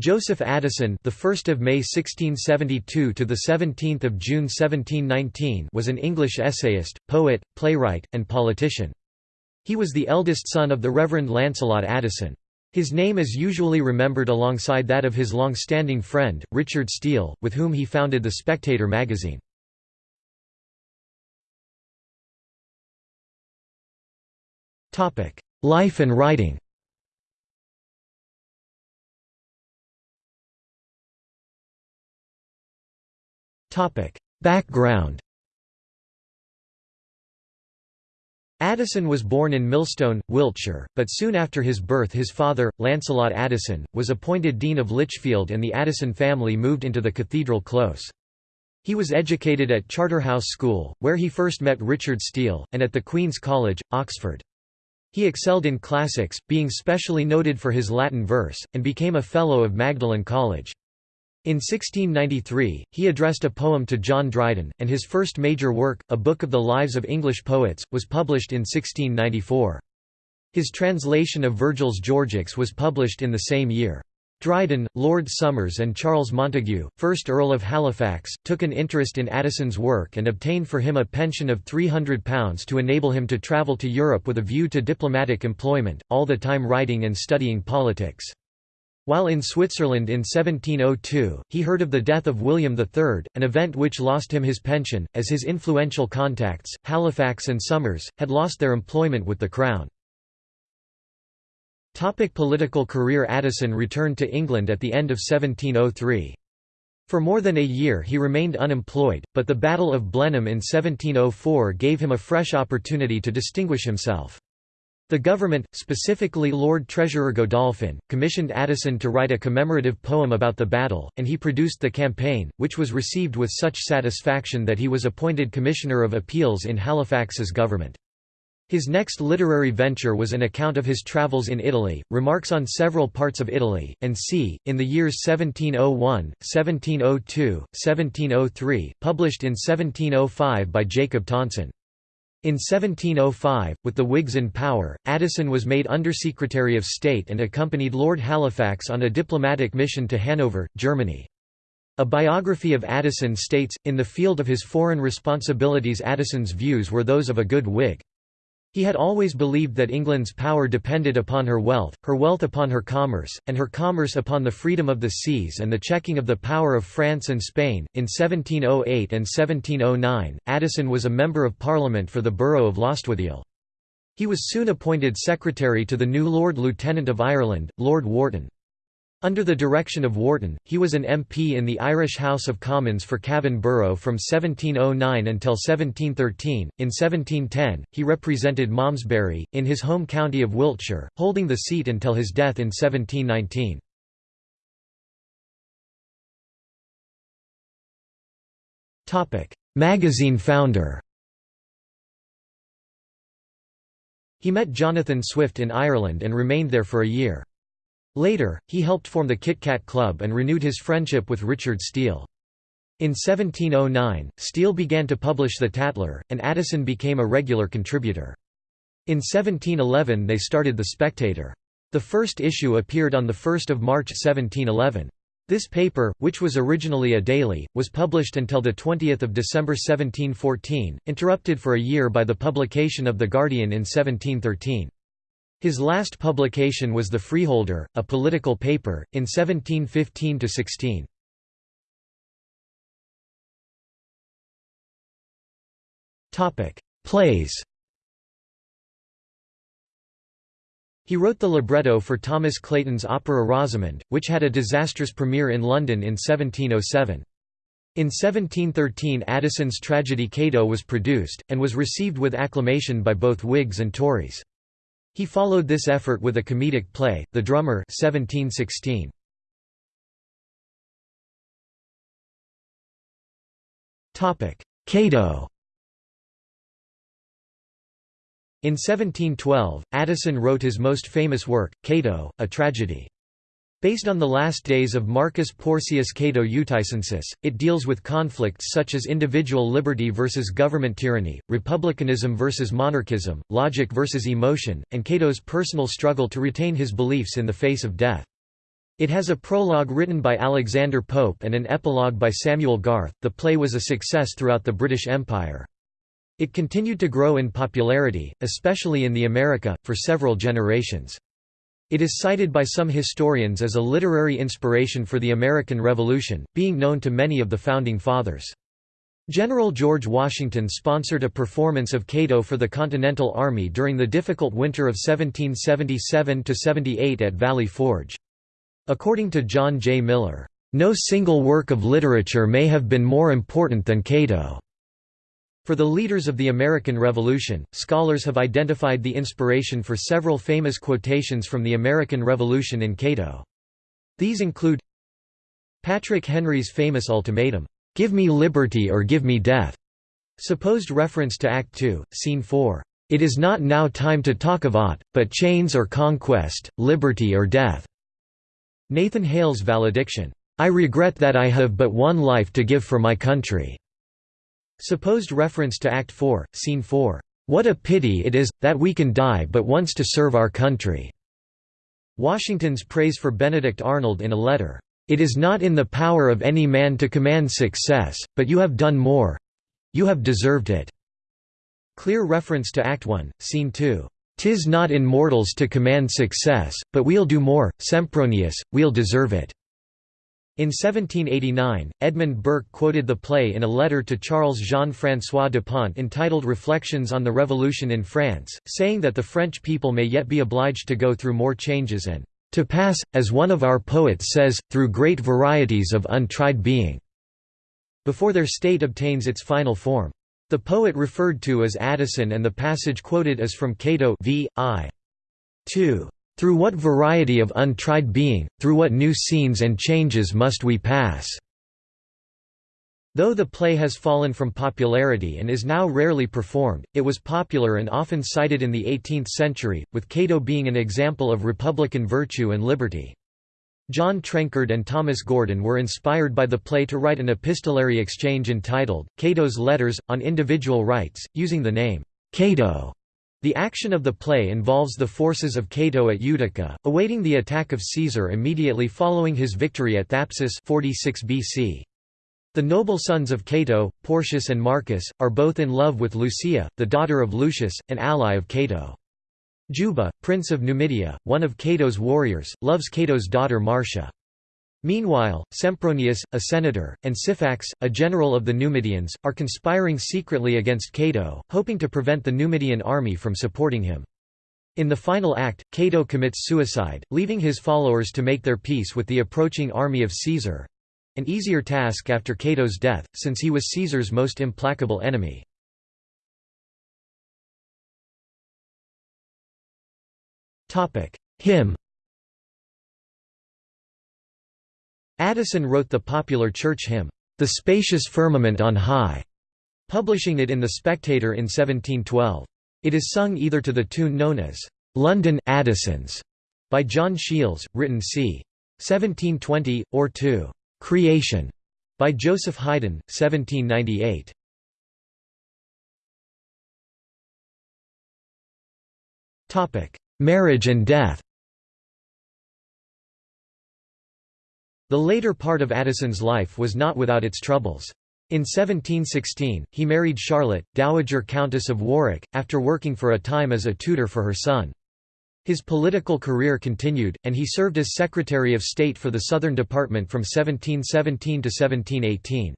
Joseph Addison, the 1st of May 1672 to the 17th of June 1719, was an English essayist, poet, playwright, and politician. He was the eldest son of the Reverend Lancelot Addison. His name is usually remembered alongside that of his long-standing friend, Richard Steele, with whom he founded The Spectator magazine. Life and writing Background Addison was born in Milston, Wiltshire, but soon after his birth his father, Lancelot Addison, was appointed Dean of Lichfield and the Addison family moved into the Cathedral Close. He was educated at Charterhouse School, where he first met Richard Steele, and at the Queen's College, Oxford. He excelled in classics, being specially noted for his Latin verse, and became a Fellow of Magdalen College. In 1693, he addressed a poem to John Dryden, and his first major work, A Book of the Lives of English Poets, was published in 1694. His translation of Virgil's Georgics was published in the same year. Dryden, Lord Somers and Charles Montague, 1st Earl of Halifax, took an interest in Addison's work and obtained for him a pension of £300 to enable him to travel to Europe with a view to diplomatic employment, all the time writing and studying politics. While in Switzerland in 1702, he heard of the death of William III, an event which lost him his pension, as his influential contacts, Halifax and Somers, had lost their employment with the Crown. Topic political career Addison returned to England at the end of 1703. For more than a year he remained unemployed, but the Battle of Blenheim in 1704 gave him a fresh opportunity to distinguish himself. The government, specifically Lord Treasurer Godolphin, commissioned Addison to write a commemorative poem about the battle, and he produced the campaign, which was received with such satisfaction that he was appointed Commissioner of Appeals in Halifax's government. His next literary venture was an account of his travels in Italy, remarks on several parts of Italy, and c. in the years 1701, 1702, 1703, published in 1705 by Jacob Tonson. In 1705, with the Whigs in power, Addison was made Undersecretary of State and accompanied Lord Halifax on a diplomatic mission to Hanover, Germany. A biography of Addison states, in the field of his foreign responsibilities Addison's views were those of a good Whig. He had always believed that England's power depended upon her wealth, her wealth upon her commerce, and her commerce upon the freedom of the seas and the checking of the power of France and Spain. In 1708 and 1709, Addison was a Member of Parliament for the borough of Lostwithiel. He was soon appointed Secretary to the new Lord Lieutenant of Ireland, Lord Wharton. Under the direction of Wharton, he was an MP in the Irish House of Commons for Cavan Borough from 1709 until 1713. In 1710, he represented Malmesbury, in his home county of Wiltshire, holding the seat until his death in 1719. Magazine founder He met Jonathan Swift in Ireland and remained there for a year. Later, he helped form the Kit Kat Club and renewed his friendship with Richard Steele. In 1709, Steele began to publish The Tatler, and Addison became a regular contributor. In 1711 they started The Spectator. The first issue appeared on 1 March 1711. This paper, which was originally a daily, was published until 20 December 1714, interrupted for a year by the publication of The Guardian in 1713. His last publication was The Freeholder, a political paper, in 1715–16. Plays He wrote the libretto for Thomas Clayton's opera Rosamond, which had a disastrous premiere in London in 1707. In 1713 Addison's tragedy Cato was produced, and was received with acclamation by both Whigs and Tories. He followed this effort with a comedic play, The Drummer 1716. Cato In 1712, Addison wrote his most famous work, Cato, a tragedy. Based on the last days of Marcus Porcius Cato Uticensis, it deals with conflicts such as individual liberty versus government tyranny, republicanism versus monarchism, logic versus emotion, and Cato's personal struggle to retain his beliefs in the face of death. It has a prologue written by Alexander Pope and an epilogue by Samuel Garth. The play was a success throughout the British Empire. It continued to grow in popularity, especially in the America, for several generations. It is cited by some historians as a literary inspiration for the American Revolution, being known to many of the Founding Fathers. General George Washington sponsored a performance of Cato for the Continental Army during the difficult winter of 1777–78 at Valley Forge. According to John J. Miller, "...no single work of literature may have been more important than Cato." For the leaders of the American Revolution, scholars have identified the inspiration for several famous quotations from the American Revolution in Cato. These include Patrick Henry's famous ultimatum, "'Give me liberty or give me death' supposed reference to Act 2, Scene 4, "'It is not now time to talk of aught, but chains or conquest, liberty or death' Nathan Hale's valediction, "'I regret that I have but one life to give for my country' Supposed reference to Act 4, Scene 4, "'What a pity it is, that we can die but once to serve our country' Washington's praise for Benedict Arnold in a letter, "'It is not in the power of any man to command success, but you have done more—you have deserved it' Clear reference to Act 1, Scene 2, "'Tis not in mortals to command success, but we'll do more, Sempronius, we'll deserve it." In 1789, Edmund Burke quoted the play in a letter to Charles Jean-François Depont entitled Reflections on the Revolution in France, saying that the French people may yet be obliged to go through more changes and "...to pass, as one of our poets says, through great varieties of untried being." before their state obtains its final form. The poet referred to as Addison and the passage quoted is from Cato v. I. 2. Through what variety of untried being, through what new scenes and changes must we pass? Though the play has fallen from popularity and is now rarely performed, it was popular and often cited in the 18th century, with Cato being an example of republican virtue and liberty. John Trenchard and Thomas Gordon were inspired by the play to write an epistolary exchange entitled, Cato's Letters, on individual rights, using the name, Cato. The action of the play involves the forces of Cato at Utica, awaiting the attack of Caesar immediately following his victory at Thapsus 46 BC. The noble sons of Cato, Porcius and Marcus, are both in love with Lucia, the daughter of Lucius, an ally of Cato. Juba, prince of Numidia, one of Cato's warriors, loves Cato's daughter Marcia. Meanwhile, Sempronius, a senator, and Syphax, a general of the Numidians, are conspiring secretly against Cato, hoping to prevent the Numidian army from supporting him. In the final act, Cato commits suicide, leaving his followers to make their peace with the approaching army of Caesar—an easier task after Cato's death, since he was Caesar's most implacable enemy. Hymn Addison wrote the popular church hymn, "'The Spacious Firmament on High'", publishing it in The Spectator in 1712. It is sung either to the tune known as, "'London Addison's' by John Sheeles, written c. 1720, or to "'Creation' by Joseph Haydn, 1798. Marriage and death The later part of Addison's life was not without its troubles. In 1716, he married Charlotte, Dowager Countess of Warwick, after working for a time as a tutor for her son. His political career continued, and he served as Secretary of State for the Southern Department from 1717 to 1718.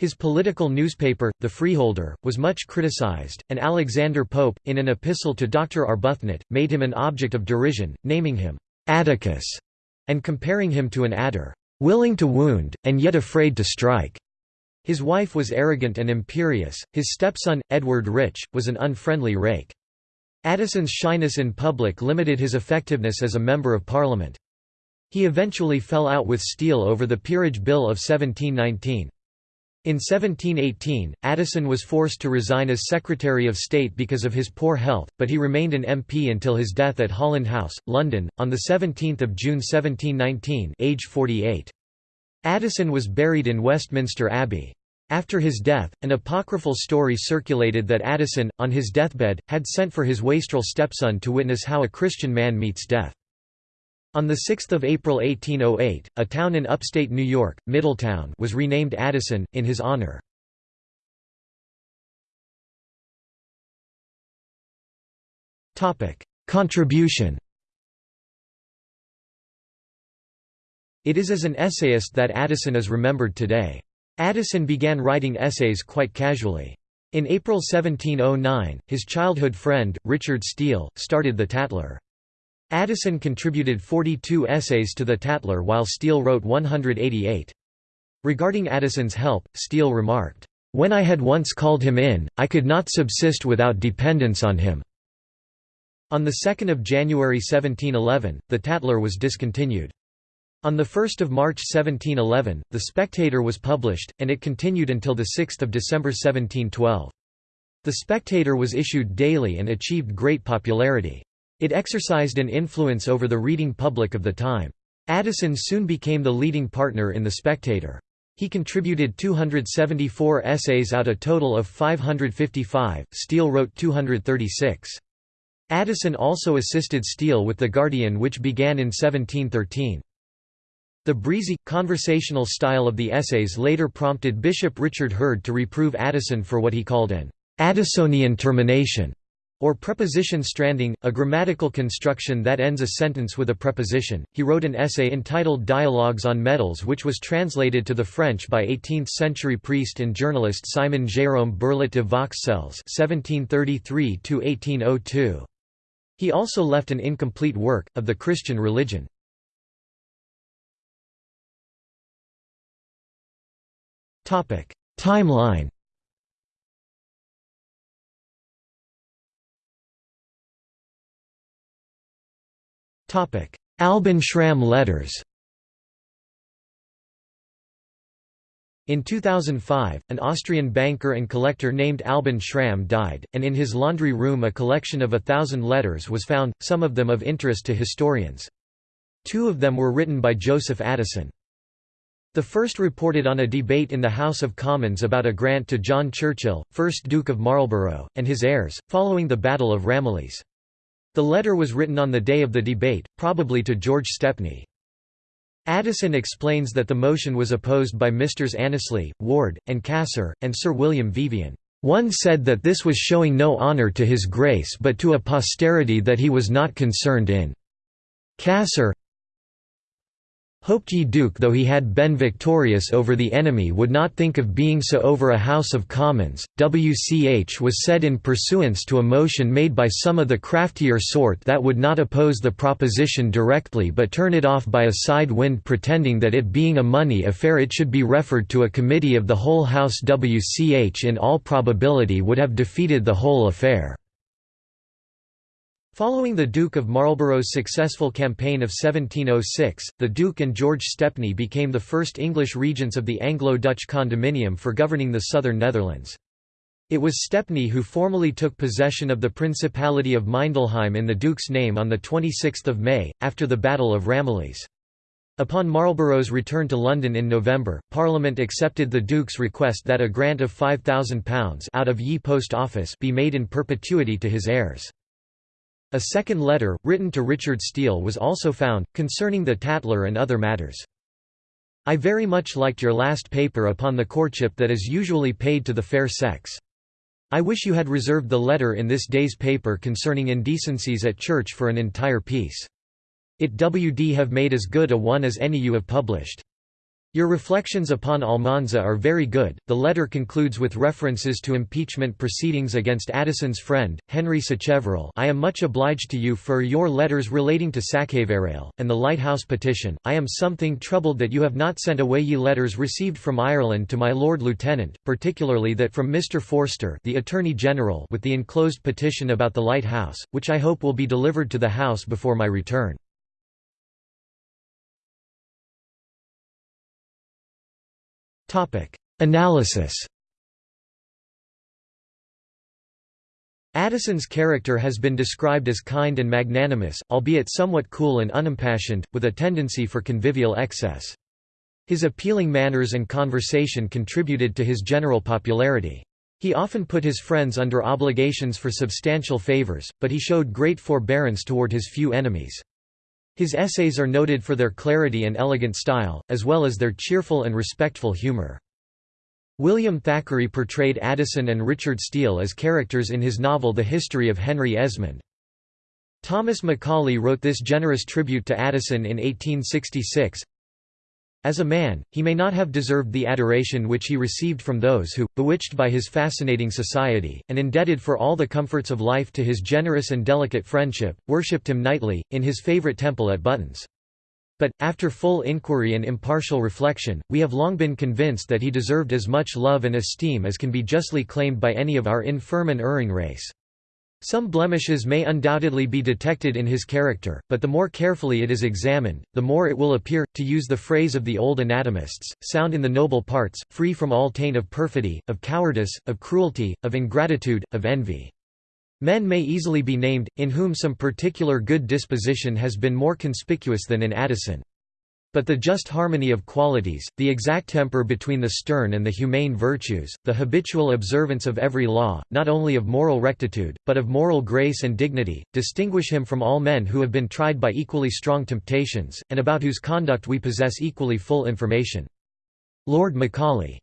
His political newspaper, The Freeholder, was much criticized, and Alexander Pope, in an epistle to Dr. Arbuthnot, made him an object of derision, naming him Atticus and comparing him to an adder, willing to wound, and yet afraid to strike. His wife was arrogant and imperious, his stepson, Edward Rich, was an unfriendly rake. Addison's shyness in public limited his effectiveness as a Member of Parliament. He eventually fell out with Steele over the Peerage Bill of 1719. In 1718, Addison was forced to resign as Secretary of State because of his poor health, but he remained an MP until his death at Holland House, London, on 17 June 1719 age 48. Addison was buried in Westminster Abbey. After his death, an apocryphal story circulated that Addison, on his deathbed, had sent for his wastrel stepson to witness how a Christian man meets death. On 6 April 1808, a town in upstate New York, Middletown was renamed Addison, in his honor. Contribution It is as an essayist that Addison is remembered today. Addison began writing essays quite casually. In April 1709, his childhood friend, Richard Steele, started the Tatler. Addison contributed 42 essays to the Tatler while Steele wrote 188. Regarding Addison's help, Steele remarked, "...when I had once called him in, I could not subsist without dependence on him." On 2 January 1711, the Tatler was discontinued. On 1 March 1711, The Spectator was published, and it continued until 6 December 1712. The Spectator was issued daily and achieved great popularity. It exercised an influence over the reading public of the time. Addison soon became the leading partner in The Spectator. He contributed 274 essays out a total of 555, Steele wrote 236. Addison also assisted Steele with The Guardian which began in 1713. The breezy, conversational style of the essays later prompted Bishop Richard Hurd to reprove Addison for what he called an Addisonian termination or preposition stranding, a grammatical construction that ends a sentence with a preposition. He wrote an essay entitled Dialogues on Medals which was translated to the French by 18th-century priest and journalist Simon Jérôme Bourlet de Vauxcelles (1733–1802). He also left an incomplete work of the Christian religion. Timeline. Albin Schramm letters In 2005, an Austrian banker and collector named Albin Schramm died, and in his laundry room a collection of a thousand letters was found, some of them of interest to historians. Two of them were written by Joseph Addison. The first reported on a debate in the House of Commons about a grant to John Churchill, 1st Duke of Marlborough, and his heirs, following the Battle of Ramillies. The letter was written on the day of the debate, probably to George Stepney. Addison explains that the motion was opposed by Misters Annesley, Ward, and Cassar, and Sir William Vivian. One said that this was showing no honour to his grace but to a posterity that he was not concerned in. Cassar, Hoped ye Duke though he had been victorious over the enemy would not think of being so over a House of Commons. WCH was said in pursuance to a motion made by some of the craftier sort that would not oppose the proposition directly but turn it off by a side wind pretending that it being a money affair it should be referred to a committee of the whole House WCH in all probability would have defeated the whole affair. Following the Duke of Marlborough's successful campaign of 1706, the Duke and George Stepney became the first English regents of the Anglo-Dutch condominium for governing the southern Netherlands. It was Stepney who formally took possession of the Principality of Mindelheim in the Duke's name on 26 May, after the Battle of Ramillies. Upon Marlborough's return to London in November, Parliament accepted the Duke's request that a grant of £5,000 out of Ye Post Office be made in perpetuity to his heirs. A second letter, written to Richard Steele was also found, concerning the Tatler and other matters. I very much liked your last paper upon the courtship that is usually paid to the fair sex. I wish you had reserved the letter in this day's paper concerning indecencies at church for an entire piece. It wd have made as good a one as any you have published. Your reflections upon Almanza are very good. The letter concludes with references to impeachment proceedings against Addison's friend, Henry Sacheverell. I am much obliged to you for your letters relating to Sacheverell, and the Lighthouse petition. I am something troubled that you have not sent away ye letters received from Ireland to my Lord Lieutenant, particularly that from Mr. Forster the Attorney General with the enclosed petition about the Lighthouse, which I hope will be delivered to the House before my return. Analysis Addison's character has been described as kind and magnanimous, albeit somewhat cool and unimpassioned, with a tendency for convivial excess. His appealing manners and conversation contributed to his general popularity. He often put his friends under obligations for substantial favors, but he showed great forbearance toward his few enemies. His essays are noted for their clarity and elegant style, as well as their cheerful and respectful humor. William Thackeray portrayed Addison and Richard Steele as characters in his novel The History of Henry Esmond. Thomas Macaulay wrote this generous tribute to Addison in 1866, as a man, he may not have deserved the adoration which he received from those who, bewitched by his fascinating society, and indebted for all the comforts of life to his generous and delicate friendship, worshipped him nightly, in his favourite temple at Buttons. But, after full inquiry and impartial reflection, we have long been convinced that he deserved as much love and esteem as can be justly claimed by any of our infirm and erring race. Some blemishes may undoubtedly be detected in his character, but the more carefully it is examined, the more it will appear, to use the phrase of the old anatomists, sound in the noble parts, free from all taint of perfidy, of cowardice, of cruelty, of ingratitude, of envy. Men may easily be named, in whom some particular good disposition has been more conspicuous than in Addison. But the just harmony of qualities, the exact temper between the stern and the humane virtues, the habitual observance of every law, not only of moral rectitude, but of moral grace and dignity, distinguish him from all men who have been tried by equally strong temptations, and about whose conduct we possess equally full information. Lord Macaulay.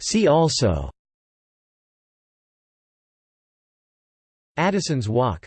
See also. Addison's Walk